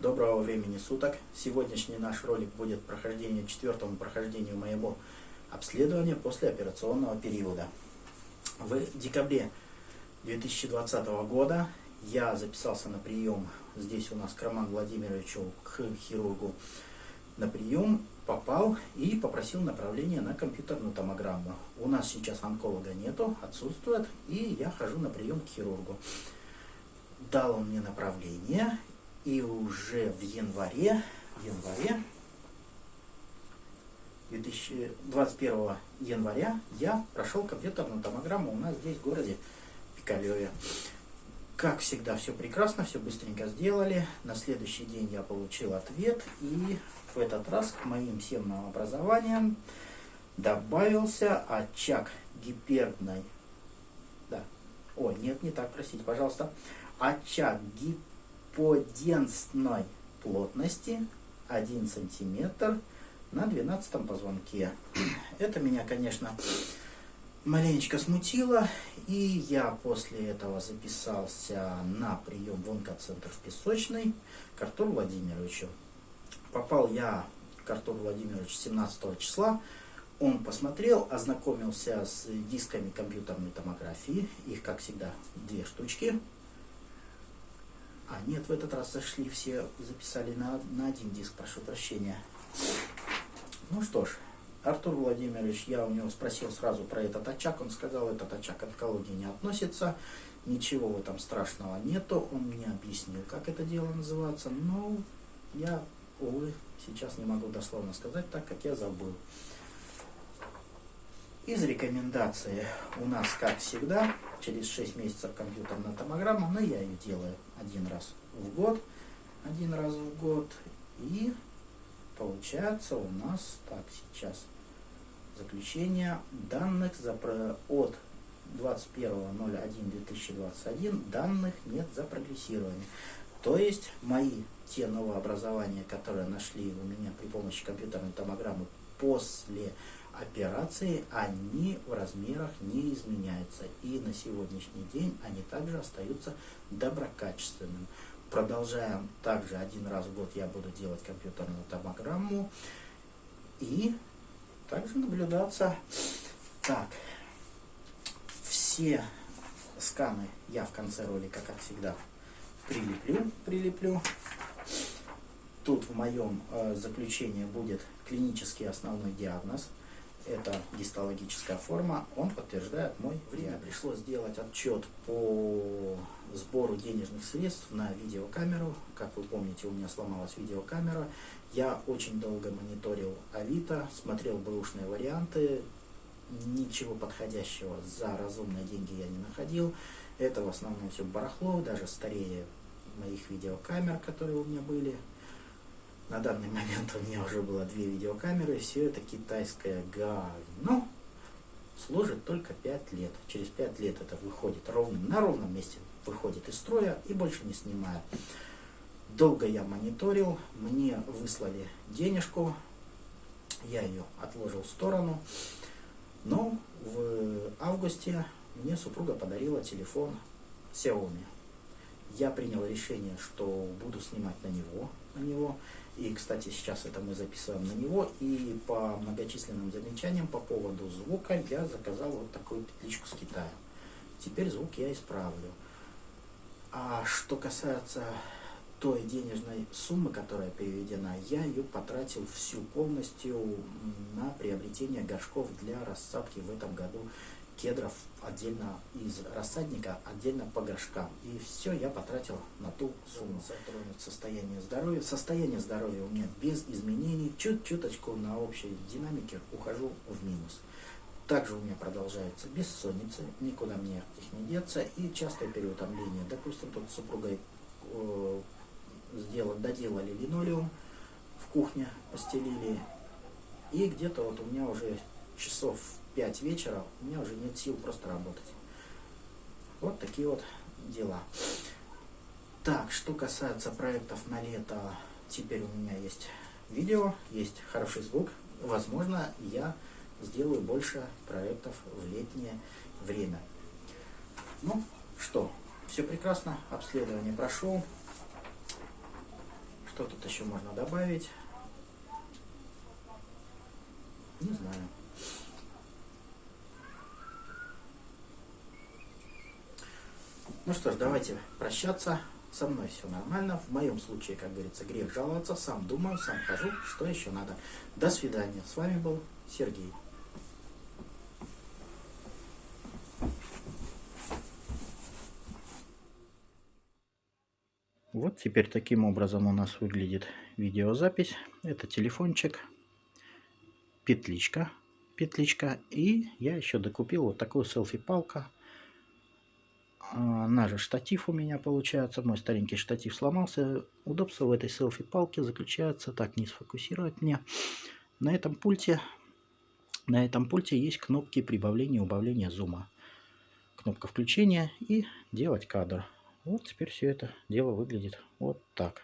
Доброго времени суток! Сегодняшний наш ролик будет прохождение четвертому прохождению моего обследования после операционного периода. В декабре 2020 года я записался на прием здесь у нас к Роману Владимировичу, к хирургу, на прием, попал и попросил направления на компьютерную томограмму. У нас сейчас онколога нету, отсутствует, и я хожу на прием к хирургу. Дал он мне направление, и уже в январе, январе 2021 января я прошел компьютерную томограмму у нас здесь в городе Пикалеве. Как всегда, все прекрасно, все быстренько сделали. На следующий день я получил ответ, и в этот раз к моим всем образованиям добавился очаг гиперной... Да. Ой, нет, не так, простите, пожалуйста. Очаг гиперной гиподенсной плотности 1 сантиметр на 12 позвонке. Это меня, конечно, маленечко смутило, и я после этого записался на прием в онкоцентр в Песочный к Артуру Владимировичу. Попал я к Артуру Владимировичу 17 числа, он посмотрел, ознакомился с дисками компьютерной томографии, их, как всегда, две штучки, а, нет, в этот раз зашли все, записали на, на один диск, прошу прощения. Ну что ж, Артур Владимирович, я у него спросил сразу про этот очаг, он сказал, этот очаг к онкологии не относится, ничего в этом страшного нету, он мне объяснил, как это дело называется, но я, увы, сейчас не могу дословно сказать, так как я забыл. Из рекомендации у нас, как всегда, через 6 месяцев компьютерная томограмма, но я ее делаю один раз в год, один раз в год. И получается у нас, так, сейчас, заключение данных от 21.01.2021 данных нет за прогрессирование. То есть мои те новообразования, которые нашли у меня при помощи компьютерной томограммы после операции, они в размерах не изменяются. И на сегодняшний день они также остаются доброкачественными. Продолжаем также один раз в год я буду делать компьютерную томограмму и также наблюдаться. Так, все сканы я в конце ролика, как всегда, прилеплю, прилеплю. Тут в моем э, заключении будет клинический основной диагноз это гистологическая форма, он подтверждает мой время. Пришлось сделать отчет по сбору денежных средств на видеокамеру. Как вы помните, у меня сломалась видеокамера. Я очень долго мониторил Авито, смотрел бэушные варианты. Ничего подходящего за разумные деньги я не находил. Это в основном все барахло, даже старее моих видеокамер, которые у меня были. На данный момент у меня уже было две видеокамеры, все это китайская говно. Служит только 5 лет. Через 5 лет это выходит ровным, на ровном месте выходит из строя и больше не снимаю. Долго я мониторил, мне выслали денежку, я ее отложил в сторону. Но в августе мне супруга подарила телефон Xiaomi. Я принял решение, что буду снимать на него, на него. И, кстати, сейчас это мы записываем на него. И по многочисленным замечаниям по поводу звука я заказал вот такую петличку с Китая. Теперь звук я исправлю. А что касается той денежной суммы, которая переведена, я ее потратил всю полностью на приобретение горшков для рассадки в этом году кедров отдельно из рассадника, отдельно по горшкам. И все я потратил на ту сумму. Затронуть состояние здоровья. Состояние здоровья у меня без изменений. Чуть-чуточку на общей динамике ухожу в минус. Также у меня продолжается бессонница, никуда мне их не деться, и частое переутомление. Допустим, тут с супругой э, сделали, доделали линолеум, в кухне постелили, и где-то вот у меня уже часов 5 вечера, у меня уже нет сил просто работать. Вот такие вот дела. Так, что касается проектов на лето, теперь у меня есть видео, есть хороший звук. Возможно, я сделаю больше проектов в летнее время. Ну, что, все прекрасно, обследование прошел. Что тут еще можно добавить? Не знаю. Ну что ж, давайте прощаться. Со мной все нормально. В моем случае, как говорится, грех жаловаться. Сам думаю, сам хожу. Что еще надо? До свидания. С вами был Сергей. Вот теперь таким образом у нас выглядит видеозапись. Это телефончик, петличка, петличка. И я еще докупил вот такую селфи-палка она же штатив у меня получается. Мой старенький штатив сломался. Удобство в этой селфи-палке заключается... Так, не сфокусировать мне. На этом пульте... На этом пульте есть кнопки прибавления и убавления зума. Кнопка включения и делать кадр. Вот теперь все это дело выглядит вот так.